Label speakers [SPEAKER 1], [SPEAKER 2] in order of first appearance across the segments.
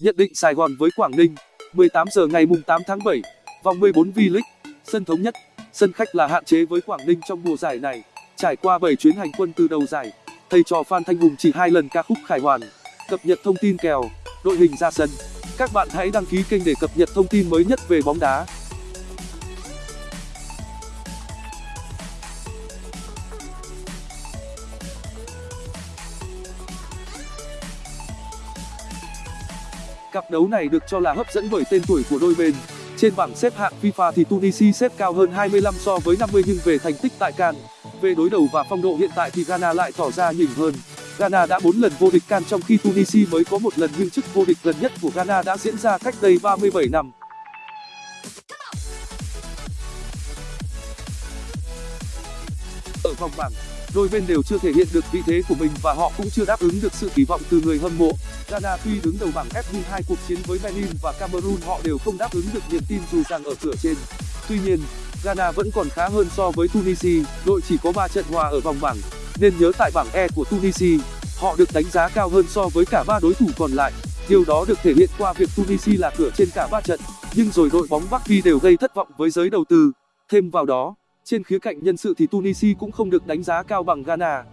[SPEAKER 1] Nhận định Sài Gòn với Quảng Ninh 18 giờ ngày mùng 8 tháng 7 Vòng 14 V-League, Sân thống nhất. Sân khách là hạn chế với Quảng Ninh trong mùa giải này. Trải qua 7 chuyến hành quân từ đầu giải, Thầy trò Phan Thanh Hùng chỉ hai lần ca khúc khải hoàn, Cập nhật thông tin kèo, Đội hình ra sân. Các bạn hãy đăng ký kênh để cập nhật thông tin mới nhất về bóng đá. Cặp đấu này được cho là hấp dẫn bởi tên tuổi của đôi bên. Trên bảng xếp hạng FIFA thì Tunisia xếp cao hơn 25 so với 50 nhưng về thành tích tại CAN, về đối đầu và phong độ hiện tại thì Ghana lại tỏ ra nhỉnh hơn. Ghana đã 4 lần vô địch CAN trong khi Tunisia mới có một lần nhưng chức vô địch gần nhất của Ghana đã diễn ra cách đây 37 năm. Ở vòng bảng, đôi bên đều chưa thể hiện được vị thế của mình và họ cũng chưa đáp ứng được sự kỳ vọng từ người hâm mộ. Ghana tuy đứng đầu bảng F hai cuộc chiến với Benin và Cameroon họ đều không đáp ứng được niềm tin dù rằng ở cửa trên. Tuy nhiên, Ghana vẫn còn khá hơn so với Tunisia, đội chỉ có 3 trận hòa ở vòng bảng, nên nhớ tại bảng E của Tunisia, họ được đánh giá cao hơn so với cả ba đối thủ còn lại. Điều đó được thể hiện qua việc Tunisia là cửa trên cả ba trận, nhưng rồi đội bóng Bắc Phi đều gây thất vọng với giới đầu tư. Thêm vào đó, trên khía cạnh nhân sự thì Tunisia cũng không được đánh giá cao bằng Ghana.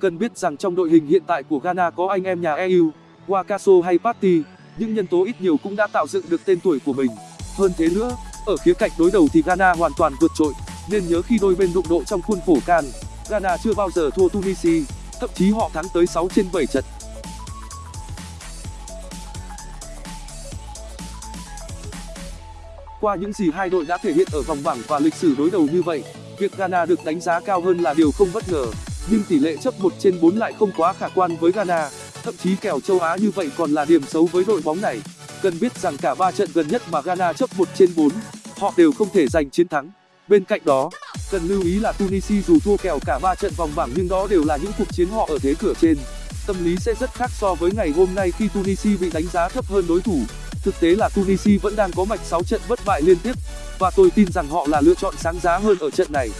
[SPEAKER 1] Cần biết rằng trong đội hình hiện tại của Ghana có anh em nhà EU, Wakaso hay Partey, những nhân tố ít nhiều cũng đã tạo dựng được tên tuổi của mình. Hơn thế nữa, ở khía cạnh đối đầu thì Ghana hoàn toàn vượt trội, nên nhớ khi đôi bên đụng độ trong khuôn khổ CAN, Ghana chưa bao giờ thua Tunisia, thậm chí họ thắng tới 6 trên 7 trận. Qua những gì hai đội đã thể hiện ở vòng bảng và lịch sử đối đầu như vậy, việc Ghana được đánh giá cao hơn là điều không bất ngờ, nhưng tỷ lệ chấp 1 trên 4 lại không quá khả quan với Ghana, thậm chí kèo châu Á như vậy còn là điểm xấu với đội bóng này. Cần biết rằng cả 3 trận gần nhất mà Ghana chấp 1 trên 4, họ đều không thể giành chiến thắng. Bên cạnh đó, cần lưu ý là Tunisia dù thua kèo cả 3 trận vòng bảng nhưng đó đều là những cuộc chiến họ ở thế cửa trên. Tâm lý sẽ rất khác so với ngày hôm nay khi Tunisia bị đánh giá thấp hơn đối thủ. Thực tế là Tunisia vẫn đang có mạch 6 trận bất bại liên tiếp, và tôi tin rằng họ là lựa chọn sáng giá hơn ở trận này.